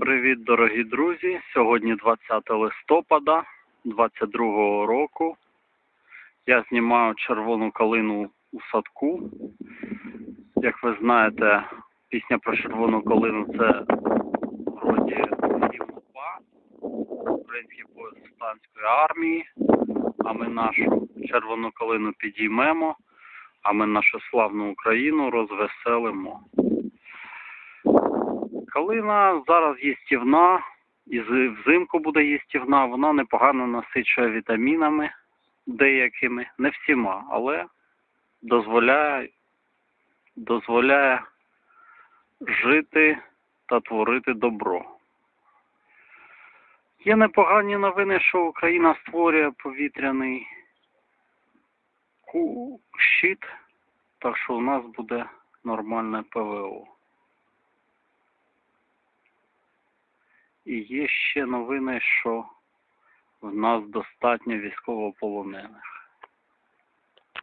Привіт, дорогі друзі! Сьогодні 20 листопада 22 року. Я знімаю червону калину у садку. Як ви знаєте, пісня про червону калину це вроді гімн УПА, український пояс повстанської армії. А ми нашу червону калину підіймемо, а ми нашу славну Україну розвеселимо. Калина зараз їстівна, і взимку буде їстівна, вона непогано насичує вітамінами деякими, не всіма, але дозволяє, дозволяє жити та творити добро. Є непогані новини, що Україна створює повітряний щит, так що у нас буде нормальне ПВО. І є ще новини, що в нас достатньо військовополонених.